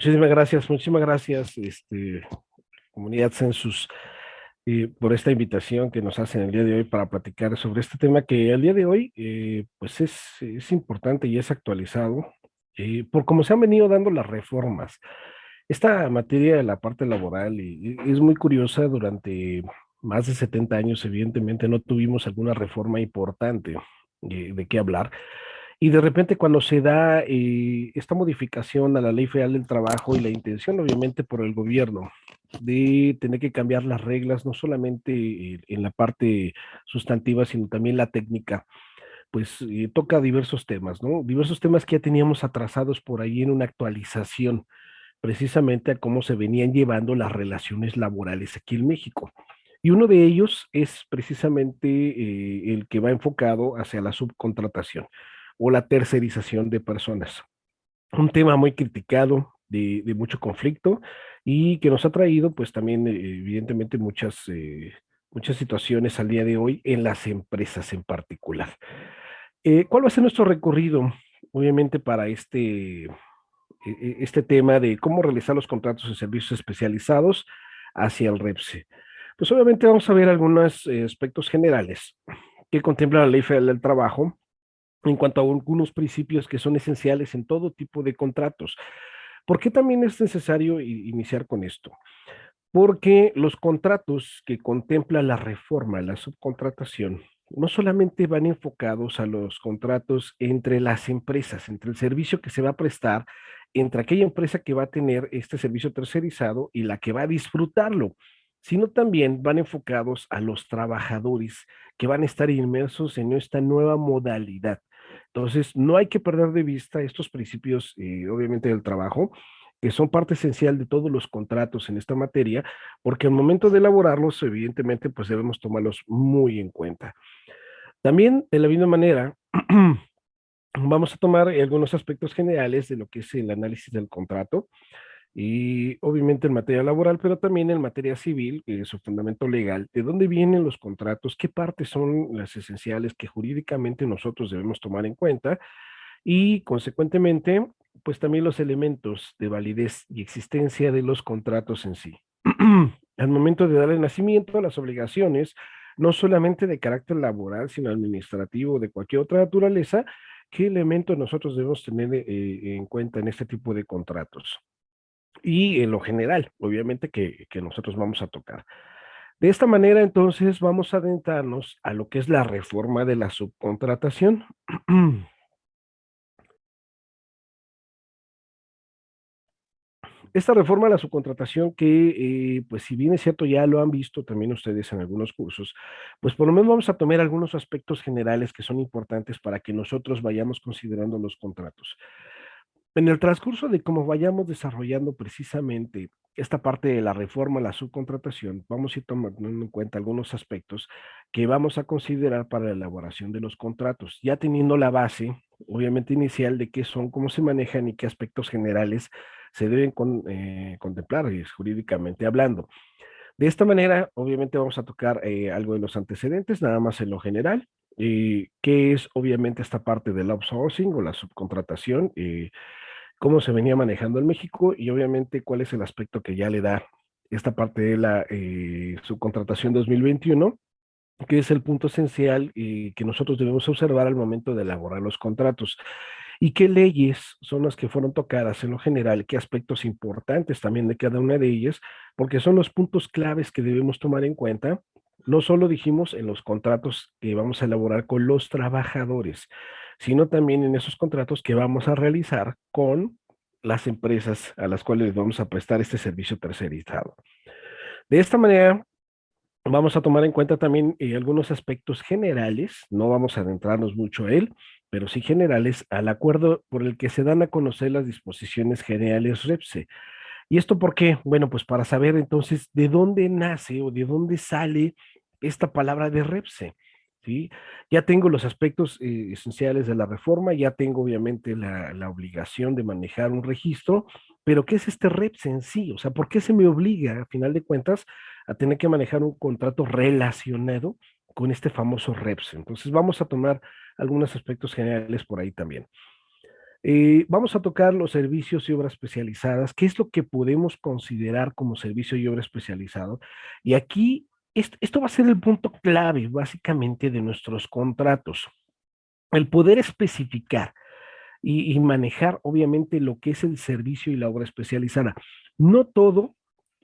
Muchísimas gracias, muchísimas gracias, este, comunidad Census, eh, por esta invitación que nos hacen el día de hoy para platicar sobre este tema que el día de hoy, eh, pues es, es, importante y es actualizado eh, por cómo se han venido dando las reformas. Esta materia de la parte laboral y, y es muy curiosa, durante más de 70 años evidentemente no tuvimos alguna reforma importante de qué hablar, y de repente cuando se da eh, esta modificación a la ley federal del trabajo y la intención obviamente por el gobierno de tener que cambiar las reglas, no solamente eh, en la parte sustantiva, sino también la técnica, pues eh, toca diversos temas, ¿no? Diversos temas que ya teníamos atrasados por ahí en una actualización, precisamente a cómo se venían llevando las relaciones laborales aquí en México. Y uno de ellos es precisamente el que va enfocado hacia la subcontratación o la tercerización de personas. Un tema muy criticado, de, mucho conflicto y que nos ha traído pues también eh, evidentemente muchas, eh, muchas situaciones al día de hoy en las empresas en particular. Eh, ¿Cuál va a ser nuestro recorrido? Obviamente para este, e, e, este tema de cómo realizar los contratos de servicios especializados hacia el REPSE. Pues obviamente vamos a ver algunos aspectos generales que contempla la Ley Federal del Trabajo, en cuanto a algunos principios que son esenciales en todo tipo de contratos. ¿Por qué también es necesario iniciar con esto? Porque los contratos que contempla la reforma, la subcontratación, no solamente van enfocados a los contratos entre las empresas, entre el servicio que se va a prestar, entre aquella empresa que va a tener este servicio tercerizado y la que va a disfrutarlo, sino también van enfocados a los trabajadores que van a estar inmersos en esta nueva modalidad. Entonces, no hay que perder de vista estos principios, eh, obviamente, del trabajo, que son parte esencial de todos los contratos en esta materia, porque al momento de elaborarlos, evidentemente, pues debemos tomarlos muy en cuenta. También, de la misma manera, vamos a tomar algunos aspectos generales de lo que es el análisis del contrato, y obviamente en materia laboral, pero también en materia civil, que es su fundamento legal, de dónde vienen los contratos, qué partes son las esenciales que jurídicamente nosotros debemos tomar en cuenta y consecuentemente, pues también los elementos de validez y existencia de los contratos en sí. Al momento de darle nacimiento a las obligaciones, no solamente de carácter laboral, sino administrativo de cualquier otra naturaleza, ¿qué elementos nosotros debemos tener eh, en cuenta en este tipo de contratos? Y en lo general, obviamente, que, que nosotros vamos a tocar. De esta manera, entonces, vamos a adentrarnos a lo que es la reforma de la subcontratación. Esta reforma de la subcontratación que, eh, pues si bien es cierto, ya lo han visto también ustedes en algunos cursos, pues por lo menos vamos a tomar algunos aspectos generales que son importantes para que nosotros vayamos considerando los contratos. En el transcurso de cómo vayamos desarrollando precisamente esta parte de la reforma, la subcontratación, vamos a ir tomando en cuenta algunos aspectos que vamos a considerar para la elaboración de los contratos, ya teniendo la base, obviamente inicial, de qué son, cómo se manejan y qué aspectos generales se deben eh, contemplar jurídicamente hablando. De esta manera, obviamente vamos a tocar eh, algo de los antecedentes, nada más en lo general, eh, qué es obviamente esta parte del outsourcing o la subcontratación, eh, cómo se venía manejando en México y obviamente cuál es el aspecto que ya le da esta parte de la eh, subcontratación 2021, que es el punto esencial y que nosotros debemos observar al momento de elaborar los contratos. ¿Y qué leyes son las que fueron tocadas en lo general? ¿Qué aspectos importantes también de cada una de ellas? Porque son los puntos claves que debemos tomar en cuenta no solo dijimos en los contratos que vamos a elaborar con los trabajadores, sino también en esos contratos que vamos a realizar con las empresas a las cuales vamos a prestar este servicio tercerizado. De esta manera, vamos a tomar en cuenta también eh, algunos aspectos generales, no vamos a adentrarnos mucho a él, pero sí generales, al acuerdo por el que se dan a conocer las disposiciones generales REPSE. ¿Y esto por qué? Bueno, pues para saber entonces de dónde nace o de dónde sale esta palabra de REPSE. ¿sí? Ya tengo los aspectos eh, esenciales de la reforma, ya tengo obviamente la, la, obligación de manejar un registro, pero ¿qué es este REPSE en sí? O sea, ¿por qué se me obliga, a final de cuentas, a tener que manejar un contrato relacionado con este famoso REPSE? Entonces vamos a tomar algunos aspectos generales por ahí también. Eh, vamos a tocar los servicios y obras especializadas, qué es lo que podemos considerar como servicio y obra especializado. Y aquí, esto, va a ser el punto clave, básicamente, de nuestros contratos. El poder especificar y, manejar, obviamente, lo que es el servicio y la obra especializada. No todo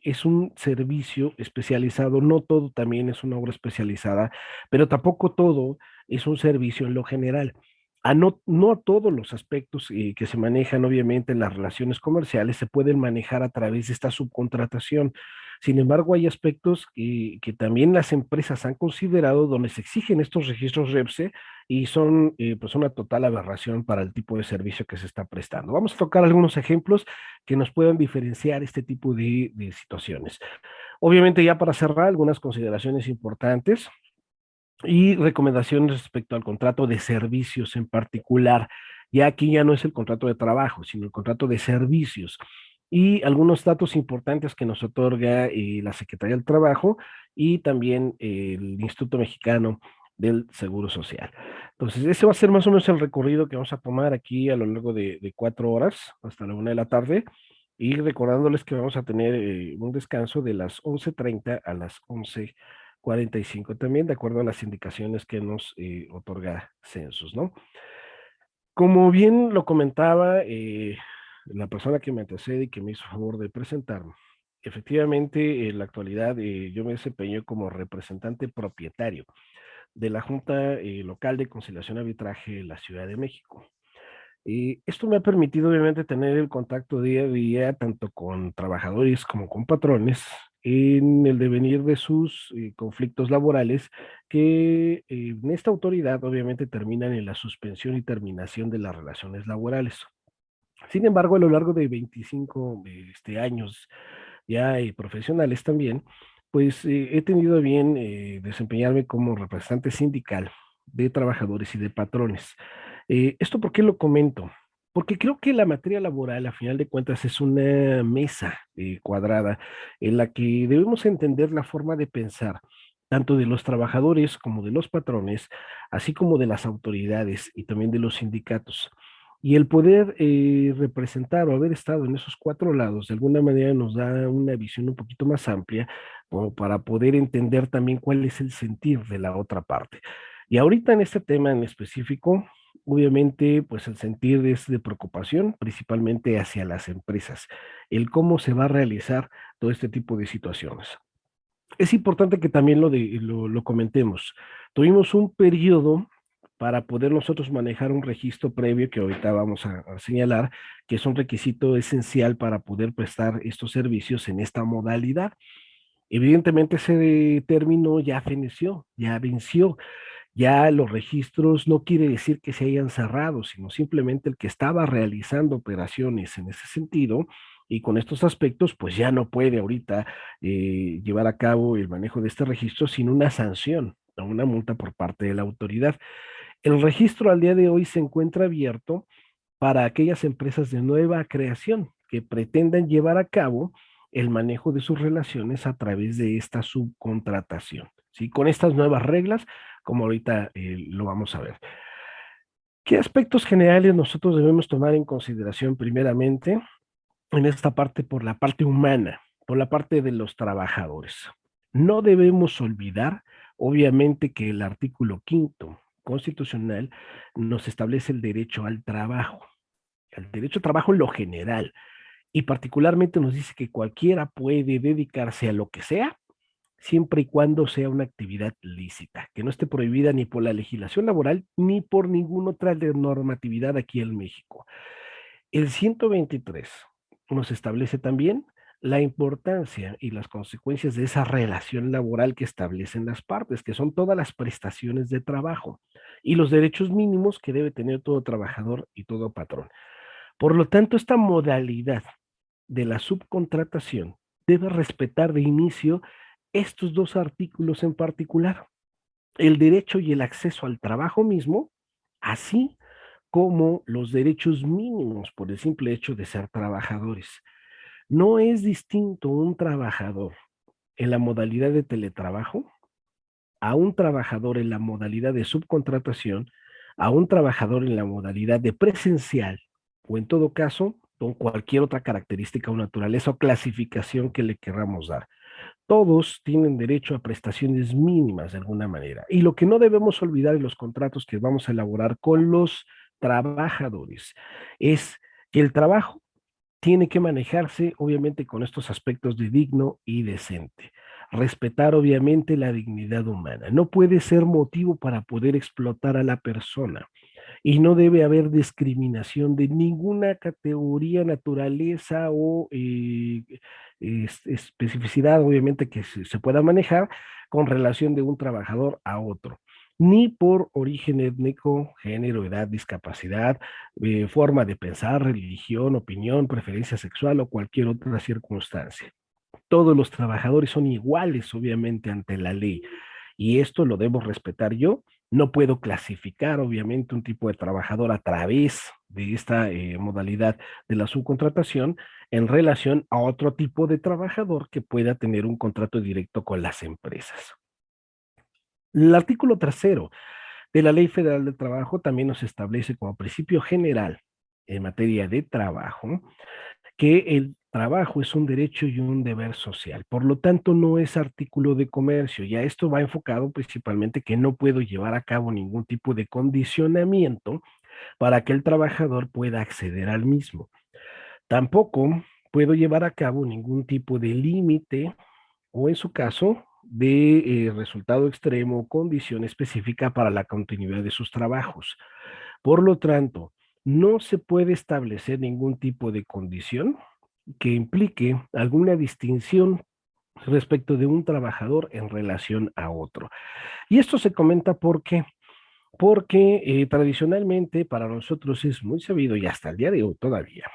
es un servicio especializado, no todo también es una obra especializada, pero tampoco todo es un servicio en lo general no, a todos los aspectos eh, que se manejan, obviamente, en las relaciones comerciales se pueden manejar a través de esta subcontratación. Sin embargo, hay aspectos que, también las empresas han considerado donde se exigen estos registros REPSE y son eh, pues una total aberración para el tipo de servicio que se está prestando. Vamos a tocar algunos ejemplos que nos puedan diferenciar este tipo de situaciones. Obviamente, ya para cerrar, algunas consideraciones importantes y recomendaciones respecto al contrato de servicios en particular. Ya aquí ya no es el contrato de trabajo, sino el contrato de servicios. Y algunos datos importantes que nos otorga eh, la Secretaría del Trabajo y también el Instituto Mexicano del Seguro Social. Entonces, ese va a ser más o menos el recorrido que vamos a tomar aquí a lo largo de, de cuatro horas hasta la una de la tarde y recordándoles que vamos a tener eh, un descanso de las 11.30 a las 11 45 también, de acuerdo a las indicaciones que nos eh, otorga Census, ¿no? Como bien lo comentaba eh, la persona que me antecede y que me hizo favor de presentarme, efectivamente, en la actualidad eh, yo me desempeño como representante propietario de la Junta eh, Local de Conciliación y Arbitraje de la Ciudad de México. Y esto me ha permitido obviamente tener el contacto día a día tanto con trabajadores como con patrones en el devenir de sus eh, conflictos laborales que eh, en esta autoridad obviamente terminan en la suspensión y terminación de las relaciones laborales. Sin embargo, a lo largo de 25 este, años ya eh, profesionales también, pues he tenido bien desempeñarme como representante sindical de trabajadores y de patrones. ¿Esto por qué lo comento? Porque creo que la materia laboral, a final de cuentas, es una mesa eh, cuadrada en la que debemos entender la forma de pensar tanto de los trabajadores como de los patrones, así como de las autoridades y también de los sindicatos. Y el poder eh, representar o haber estado en esos cuatro lados, de alguna manera nos da una visión un poquito más amplia, como para poder entender también cuál es el sentir de la otra parte. Y ahorita en este tema en específico, obviamente, pues el sentir es de preocupación, principalmente hacia las empresas, el cómo se va a realizar todo este tipo de situaciones. Es importante que también lo, lo comentemos. Tuvimos un periodo para poder nosotros manejar un registro previo que ahorita vamos a, a, señalar, que es un requisito esencial para poder prestar estos servicios en esta modalidad. Evidentemente ese término ya feneció, ya venció, ya los registros no quiere decir que se hayan cerrado, sino simplemente el que estaba realizando operaciones en ese sentido y con estos aspectos, pues ya no puede ahorita eh, llevar a cabo el manejo de este registro sin una sanción o una multa por parte de la autoridad. El registro al día de hoy se encuentra abierto para aquellas empresas de nueva creación que pretendan llevar a cabo el manejo de sus relaciones a través de esta subcontratación. ¿Sí? Con estas nuevas reglas, como ahorita eh, lo vamos a ver. ¿Qué aspectos generales nosotros debemos tomar en consideración primeramente en esta parte por la parte humana, por la parte de los trabajadores? No debemos olvidar, obviamente, que el artículo quinto constitucional nos establece el derecho al trabajo, el derecho al trabajo en lo general, y particularmente nos dice que cualquiera puede dedicarse a lo que sea siempre y cuando sea una actividad lícita, que no esté prohibida ni por la legislación laboral ni por ninguna otra normatividad aquí en México. El 123 nos establece también la importancia y las consecuencias de esa relación laboral que establecen las partes, que son todas las prestaciones de trabajo y los derechos mínimos que debe tener todo trabajador y todo patrón. Por lo tanto, esta modalidad de la subcontratación debe respetar de inicio estos dos artículos en particular, el derecho y el acceso al trabajo mismo, así como los derechos mínimos por el simple hecho de ser trabajadores. No es distinto un trabajador en la modalidad de teletrabajo a un trabajador en la modalidad de subcontratación, a un trabajador en la modalidad de presencial o en todo caso, con cualquier otra característica o naturaleza o clasificación que le queramos dar. Todos tienen derecho a prestaciones mínimas de alguna manera. Y lo que no debemos olvidar en los contratos que vamos a elaborar con los trabajadores es que el trabajo tiene que manejarse obviamente con estos aspectos de digno y decente. Respetar obviamente la dignidad humana. No puede ser motivo para poder explotar a la persona y no debe haber discriminación de ninguna categoría, naturaleza o eh, especificidad, obviamente, que se, pueda manejar con relación de un trabajador a otro ni por origen étnico, género, edad, discapacidad, eh, forma de pensar, religión, opinión, preferencia sexual o cualquier otra circunstancia. Todos los trabajadores son iguales, obviamente, ante la ley. Y esto lo debo respetar yo. No puedo clasificar, obviamente, un tipo de trabajador a través de esta eh, modalidad de la subcontratación en relación a otro tipo de trabajador que pueda tener un contrato directo con las empresas. El artículo tercero de la Ley Federal del Trabajo también nos establece como principio general en materia de trabajo que el trabajo es un derecho y un deber social. Por lo tanto, no es artículo de comercio. Ya esto va enfocado principalmente que no puedo llevar a cabo ningún tipo de condicionamiento para que el trabajador pueda acceder al mismo. Tampoco puedo llevar a cabo ningún tipo de límite o en su caso de eh, resultado extremo, condición específica para la continuidad de sus trabajos. Por lo tanto, no se puede establecer ningún tipo de condición que implique alguna distinción respecto de un trabajador en relación a otro. Y esto se comenta porque porque eh, tradicionalmente para nosotros es muy sabido y hasta el día de hoy todavía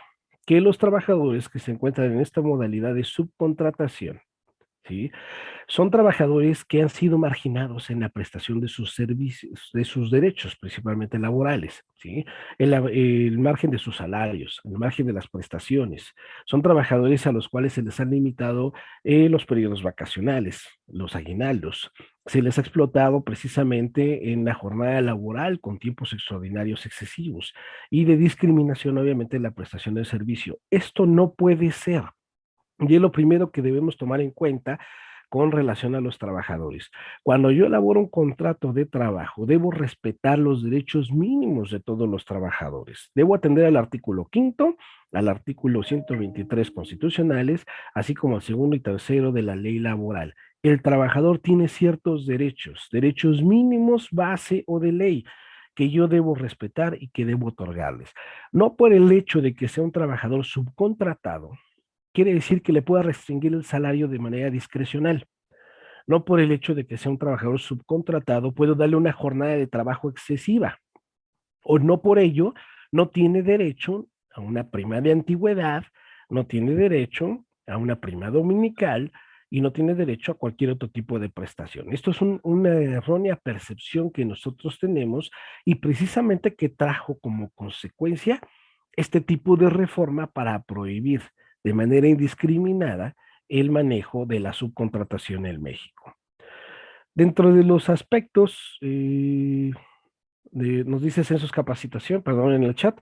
que los trabajadores que se encuentran en esta modalidad de subcontratación ¿sí? Son trabajadores que han sido marginados en la prestación de sus servicios, de sus derechos, principalmente laborales, ¿sí? El, margen de sus salarios, el margen de las prestaciones. Son trabajadores a los cuales se les han limitado eh, los periodos vacacionales, los aguinaldos. Se les ha explotado precisamente en la jornada laboral con tiempos extraordinarios excesivos y de discriminación, obviamente, en la prestación del servicio. Esto no puede ser. Y es lo primero que debemos tomar en cuenta con relación a los trabajadores. Cuando yo elaboro un contrato de trabajo, debo respetar los derechos mínimos de todos los trabajadores. Debo atender al artículo quinto, al artículo 123 constitucionales, así como al segundo y tercero de la ley laboral. El trabajador tiene ciertos derechos, derechos mínimos, base o de ley que yo debo respetar y que debo otorgarles. No por el hecho de que sea un trabajador subcontratado, quiere decir que le pueda restringir el salario de manera discrecional. No por el hecho de que sea un trabajador subcontratado, puedo darle una jornada de trabajo excesiva. O no por ello, no tiene derecho a una prima de antigüedad, no tiene derecho a una prima dominical y no tiene derecho a cualquier otro tipo de prestación. Esto es una errónea percepción que nosotros tenemos y precisamente que trajo como consecuencia este tipo de reforma para prohibir de manera indiscriminada el manejo de la subcontratación en México. Dentro de los aspectos, eh, nos dice Census Capacitación, perdón, en el chat,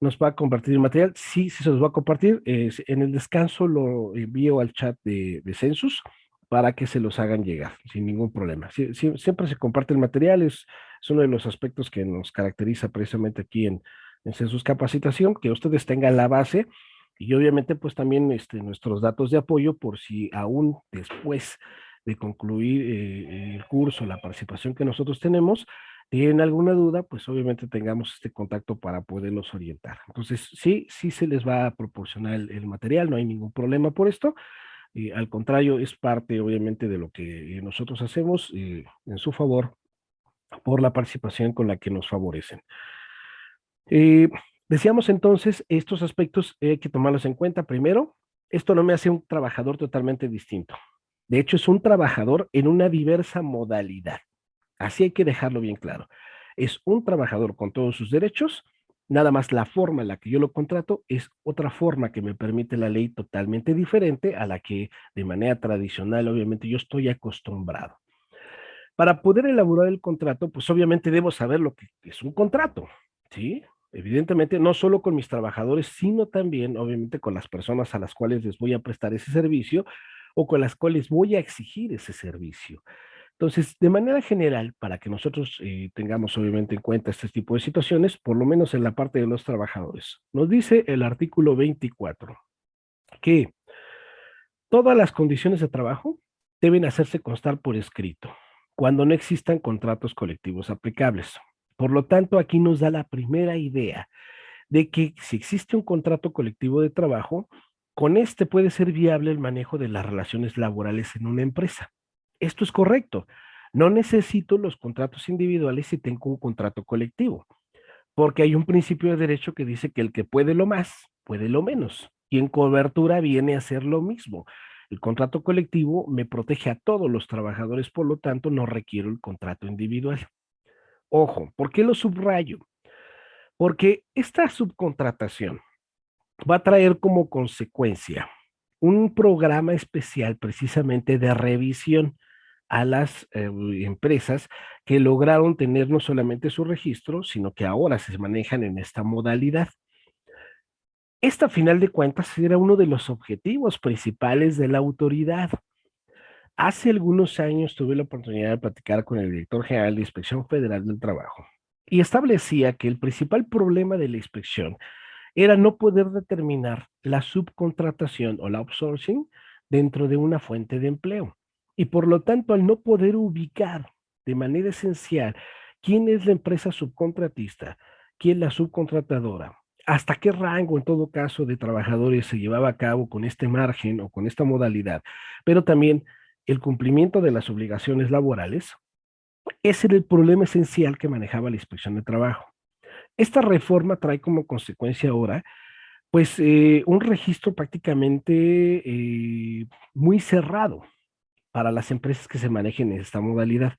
nos va a compartir el material. Sí, sí se los va a compartir. en el descanso lo envío al chat de, Census para que se los hagan llegar sin ningún problema. siempre se comparte el material, es, uno de los aspectos que nos caracteriza precisamente aquí en, en Census Capacitación, que ustedes tengan la base y obviamente pues también este, nuestros datos de apoyo por si aún después de concluir eh, el curso, la participación que nosotros tenemos, tienen alguna duda, pues obviamente tengamos este contacto para poderlos orientar. Entonces, sí, sí se les va a proporcionar el, material, no hay ningún problema por esto. al contrario, es parte obviamente de lo que nosotros hacemos eh, en su favor por la participación con la que nos favorecen. Decíamos entonces, estos aspectos hay que tomarlos en cuenta. Primero, esto no me hace un trabajador totalmente distinto. De hecho, es un trabajador en una diversa modalidad. Así hay que dejarlo bien claro. Es un trabajador con todos sus derechos, nada más la forma en la que yo lo contrato es otra forma que me permite la ley totalmente diferente a la que de manera tradicional, obviamente, yo estoy acostumbrado. Para poder elaborar el contrato, pues obviamente debo saber lo que es un contrato, ¿sí? Evidentemente, no solo con mis trabajadores, sino también, obviamente, con las personas a las cuales les voy a prestar ese servicio o con las cuales voy a exigir ese servicio. Entonces, de manera general, para que nosotros eh, tengamos obviamente en cuenta este tipo de situaciones, por lo menos en la parte de los trabajadores, nos dice el artículo 24 que todas las condiciones de trabajo deben hacerse constar por escrito cuando no existan contratos colectivos aplicables. Por lo tanto, aquí nos da la primera idea de que si existe un contrato colectivo de trabajo, con este puede ser viable el manejo de las relaciones laborales en una empresa. Esto es correcto. No necesito los contratos individuales si tengo un contrato colectivo, porque hay un principio de derecho que dice que el que puede lo más, puede lo menos. Y en cobertura viene a ser lo mismo. El contrato colectivo me protege a todos los trabajadores, por lo tanto no requiero el contrato individual. Ojo, ¿por qué lo subrayo? Porque esta subcontratación va a traer como consecuencia un programa especial precisamente de revisión a las eh, empresas que lograron tener no solamente su registro, sino que ahora se manejan en esta modalidad. Esta, a final de cuentas, era uno de los objetivos principales de la autoridad. Hace algunos años tuve la oportunidad de platicar con el director general de Inspección Federal del Trabajo y establecía que el principal problema de la inspección era no poder determinar la subcontratación o la outsourcing dentro de una fuente de empleo. Y por lo tanto, al no poder ubicar de manera esencial quién es la empresa subcontratista, quién la subcontratadora, hasta qué rango en todo caso de trabajadores se llevaba a cabo con este margen o con esta modalidad, pero también el cumplimiento de las obligaciones laborales, ese era el problema esencial que manejaba la inspección de trabajo. Esta reforma trae como consecuencia ahora, pues, eh, un registro prácticamente eh, muy cerrado para las empresas que se manejen en esta modalidad.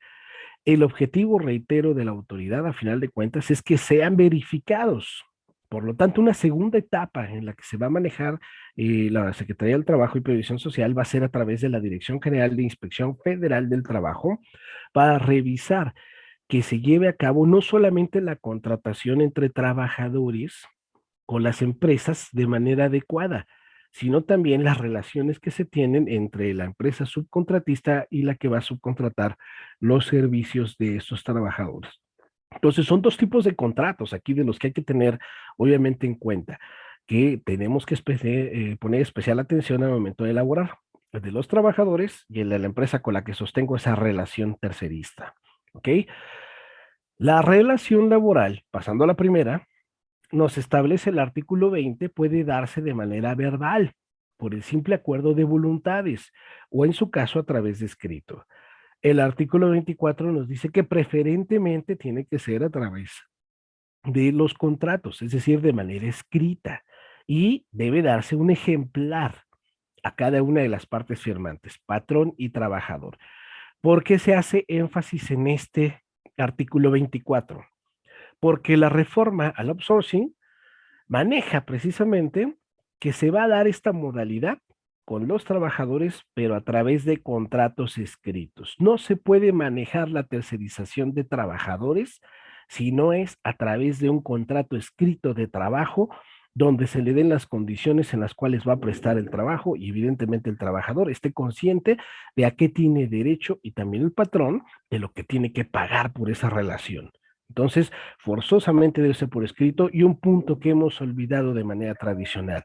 El objetivo, reitero, de la autoridad, a final de cuentas, es que sean verificados por lo tanto, una segunda etapa en la que se va a manejar eh, la Secretaría del Trabajo y Previsión Social va a ser a través de la Dirección General de Inspección Federal del Trabajo para revisar que se lleve a cabo no solamente la contratación entre trabajadores con las empresas de manera adecuada, sino también las relaciones que se tienen entre la empresa subcontratista y la que va a subcontratar los servicios de esos trabajadores. Entonces, son dos tipos de contratos aquí de los que hay que tener, obviamente, en cuenta, que tenemos que eh, poner especial atención al momento de elaborar, el de los trabajadores y el de la empresa con la que sostengo esa relación tercerista. ¿Ok? La relación laboral, pasando a la primera, nos establece el artículo 20, puede darse de manera verbal, por el simple acuerdo de voluntades, o en su caso a través de escrito. El artículo 24 nos dice que preferentemente tiene que ser a través de los contratos, es decir, de manera escrita, y debe darse un ejemplar a cada una de las partes firmantes, patrón y trabajador. ¿Por qué se hace énfasis en este artículo 24? Porque la reforma al outsourcing maneja precisamente que se va a dar esta modalidad con los trabajadores, pero a través de contratos escritos. No se puede manejar la tercerización de trabajadores si no es a través de un contrato escrito de trabajo donde se le den las condiciones en las cuales va a prestar el trabajo y evidentemente el trabajador esté consciente de a qué tiene derecho y también el patrón de lo que tiene que pagar por esa relación. Entonces, forzosamente debe ser por escrito y un punto que hemos olvidado de manera tradicional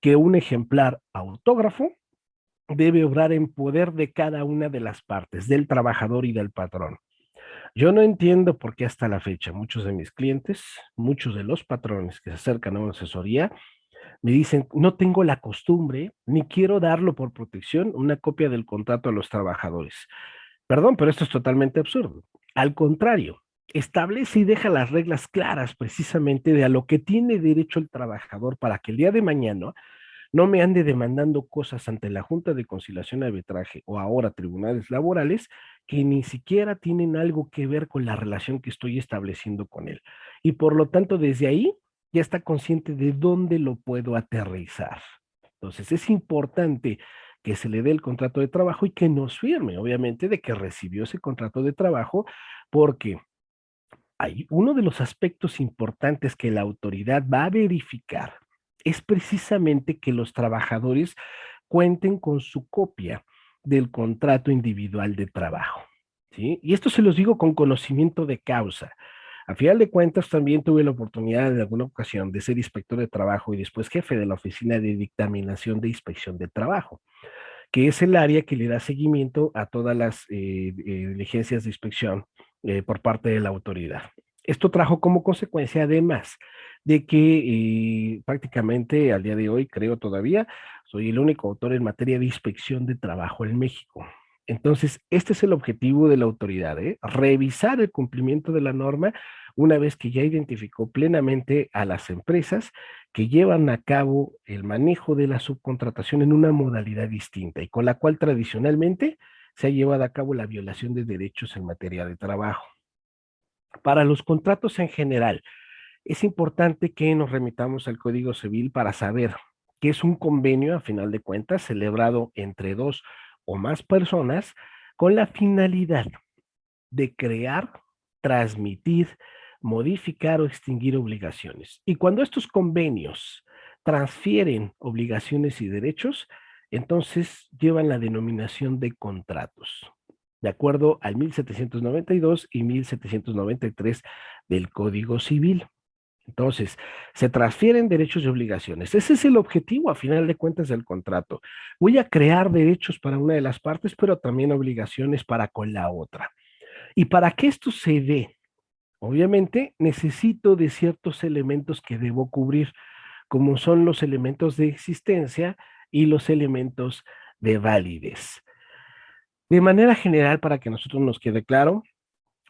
que un ejemplar autógrafo debe obrar en poder de cada una de las partes, del trabajador y del patrón. Yo no entiendo por qué hasta la fecha muchos de mis clientes, muchos de los patrones que se acercan a una asesoría, me dicen, no tengo la costumbre, ni quiero darlo por protección, una copia del contrato a los trabajadores. Perdón, pero esto es totalmente absurdo. Al contrario, establece y deja las reglas claras precisamente de a lo que tiene derecho el trabajador para que el día de mañana no me ande demandando cosas ante la Junta de Conciliación y Arbitraje o ahora tribunales laborales que ni siquiera tienen algo que ver con la relación que estoy estableciendo con él. Y por lo tanto, desde ahí ya está consciente de dónde lo puedo aterrizar. Entonces, es importante que se le dé el contrato de trabajo y que nos firme, obviamente, de que recibió ese contrato de trabajo, porque uno de los aspectos importantes que la autoridad va a verificar es precisamente que los trabajadores cuenten con su copia del contrato individual de trabajo. ¿sí? Y esto se los digo con conocimiento de causa. A final de cuentas, también tuve la oportunidad en alguna ocasión de ser inspector de trabajo y después jefe de la Oficina de Dictaminación de Inspección de Trabajo, que es el área que le da seguimiento a todas las eh, eh, diligencias de inspección eh, por parte de la autoridad. Esto trajo como consecuencia, además, de que prácticamente al día de hoy, creo todavía, soy el único autor en materia de inspección de trabajo en México. Entonces, este es el objetivo de la autoridad, ¿eh? revisar el cumplimiento de la norma una vez que ya identificó plenamente a las empresas que llevan a cabo el manejo de la subcontratación en una modalidad distinta y con la cual tradicionalmente se ha llevado a cabo la violación de derechos en materia de trabajo. Para los contratos en general, es importante que nos remitamos al Código Civil para saber que es un convenio, a final de cuentas, celebrado entre dos o más personas con la finalidad de crear, transmitir, modificar o extinguir obligaciones. Y cuando estos convenios transfieren obligaciones y derechos, entonces llevan la denominación de contratos, de acuerdo al 1792 y 1793 del Código Civil. Entonces, se transfieren derechos y obligaciones. Ese es el objetivo, a final de cuentas, del contrato. Voy a crear derechos para una de las partes, pero también obligaciones para con la otra. Y para que esto se dé, obviamente, necesito de ciertos elementos que debo cubrir, como son los elementos de existencia y los elementos de validez. De manera general, para que nosotros nos quede claro,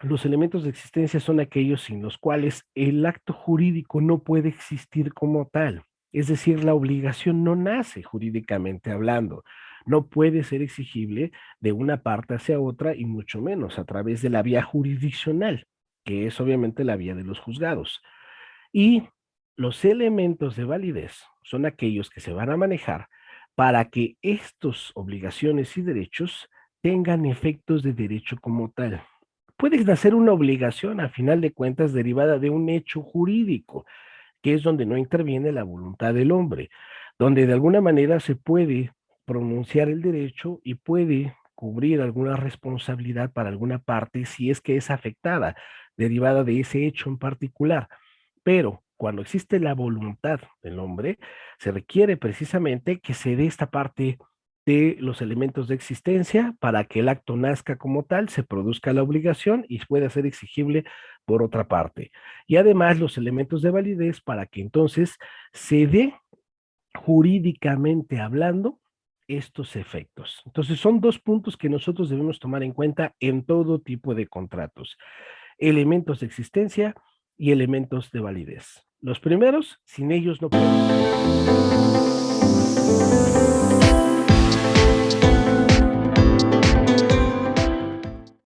los elementos de existencia son aquellos sin los cuales el acto jurídico no puede existir como tal. Es decir, la obligación no nace jurídicamente hablando, no puede ser exigible de una parte hacia otra y mucho menos a través de la vía jurisdiccional, que es obviamente la vía de los juzgados. Y los elementos de validez son aquellos que se van a manejar para que estas obligaciones y derechos tengan efectos de derecho como tal puede nacer una obligación a final de cuentas derivada de un hecho jurídico, que es donde no interviene la voluntad del hombre, donde de alguna manera se puede pronunciar el derecho y puede cubrir alguna responsabilidad para alguna parte si es que es afectada, derivada de ese hecho en particular. Pero cuando existe la voluntad del hombre, se requiere precisamente que se dé esta parte de los elementos de existencia para que el acto nazca como tal, se produzca la obligación y pueda ser exigible por otra parte. Y además los elementos de validez para que entonces se dé jurídicamente hablando estos efectos. Entonces son dos puntos que nosotros debemos tomar en cuenta en todo tipo de contratos. Elementos de existencia y elementos de validez. Los primeros, sin ellos no puedo.